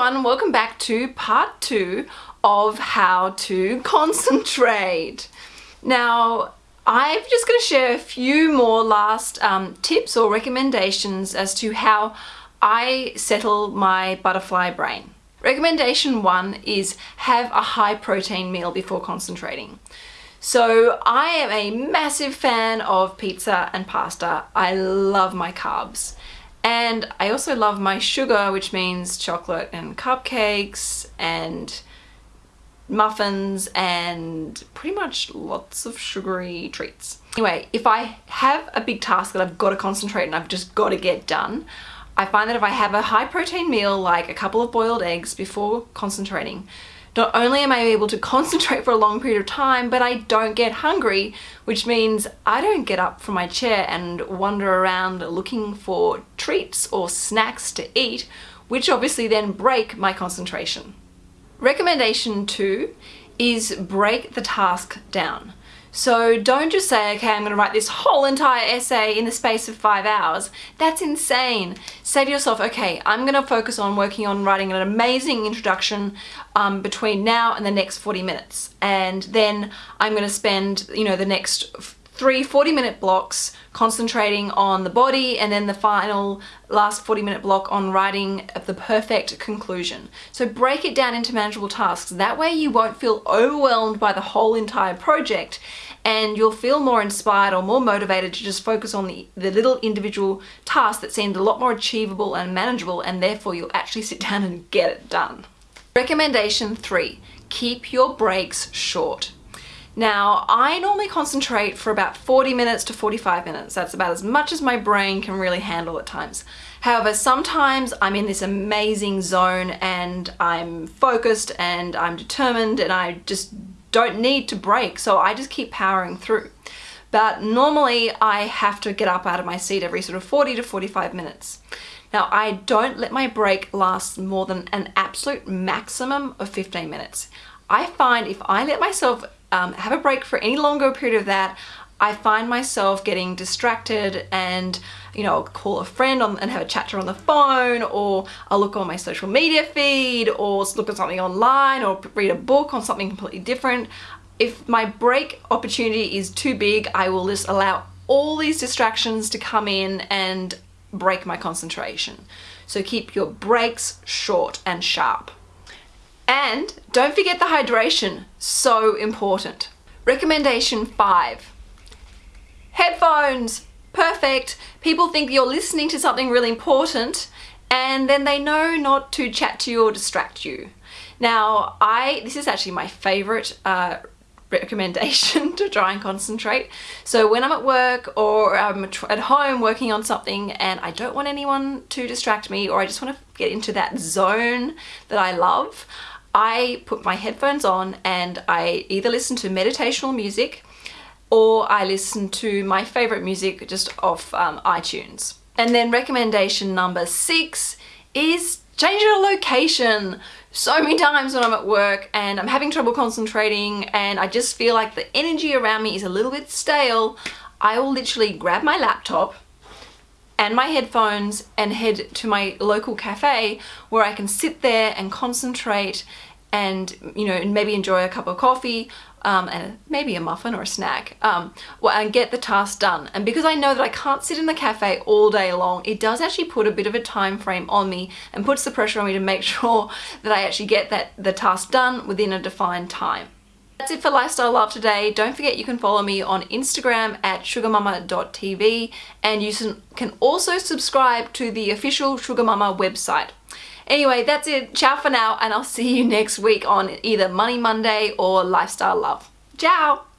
everyone, welcome back to part two of how to concentrate. Now, I'm just going to share a few more last um, tips or recommendations as to how I settle my butterfly brain. Recommendation one is have a high protein meal before concentrating. So I am a massive fan of pizza and pasta. I love my carbs. And I also love my sugar, which means chocolate and cupcakes and muffins and pretty much lots of sugary treats. Anyway, if I have a big task that I've got to concentrate and I've just got to get done, I find that if I have a high protein meal like a couple of boiled eggs before concentrating, not only am I able to concentrate for a long period of time, but I don't get hungry, which means I don't get up from my chair and wander around looking for treats or snacks to eat, which obviously then break my concentration. Recommendation two is break the task down. So don't just say, okay, I'm going to write this whole entire essay in the space of five hours. That's insane. Say to yourself, okay, I'm going to focus on working on writing an amazing introduction um, between now and the next 40 minutes. And then I'm going to spend, you know, the next three 40 minute blocks concentrating on the body and then the final last 40 minute block on writing the perfect conclusion. So break it down into manageable tasks. That way you won't feel overwhelmed by the whole entire project and you'll feel more inspired or more motivated to just focus on the, the little individual tasks that seemed a lot more achievable and manageable and therefore you'll actually sit down and get it done. Recommendation three, keep your breaks short. Now, I normally concentrate for about 40 minutes to 45 minutes. That's about as much as my brain can really handle at times. However, sometimes I'm in this amazing zone and I'm focused and I'm determined and I just don't need to break, so I just keep powering through. But normally I have to get up out of my seat every sort of 40 to 45 minutes. Now I don't let my break last more than an absolute maximum of 15 minutes. I find if I let myself um, have a break for any longer period of that, I find myself getting distracted and you know, I'll call a friend on, and have a chat on the phone or I'll look on my social media feed or look at something online or read a book on something completely different. If my break opportunity is too big, I will just allow all these distractions to come in and break my concentration. So keep your breaks short and sharp. And don't forget the hydration, so important. Recommendation five, headphones, perfect. People think you're listening to something really important and then they know not to chat to you or distract you. Now, I this is actually my favorite uh, recommendation to try and concentrate. So when I'm at work or I'm at home working on something and I don't want anyone to distract me or I just want to get into that zone that I love, I put my headphones on and I either listen to meditational music or I listen to my favorite music just off um, iTunes. And then recommendation number six is change your location. So many times when I'm at work and I'm having trouble concentrating and I just feel like the energy around me is a little bit stale, I will literally grab my laptop and my headphones and head to my local cafe where I can sit there and concentrate and you know maybe enjoy a cup of coffee um, and maybe a muffin or a snack um, and get the task done and because I know that I can't sit in the cafe all day long it does actually put a bit of a time frame on me and puts the pressure on me to make sure that I actually get that the task done within a defined time. That's it for Lifestyle Love today. Don't forget you can follow me on Instagram at sugarmama.tv and you can also subscribe to the official Sugar Mama website. Anyway, that's it. Ciao for now and I'll see you next week on either Money Monday or Lifestyle Love. Ciao!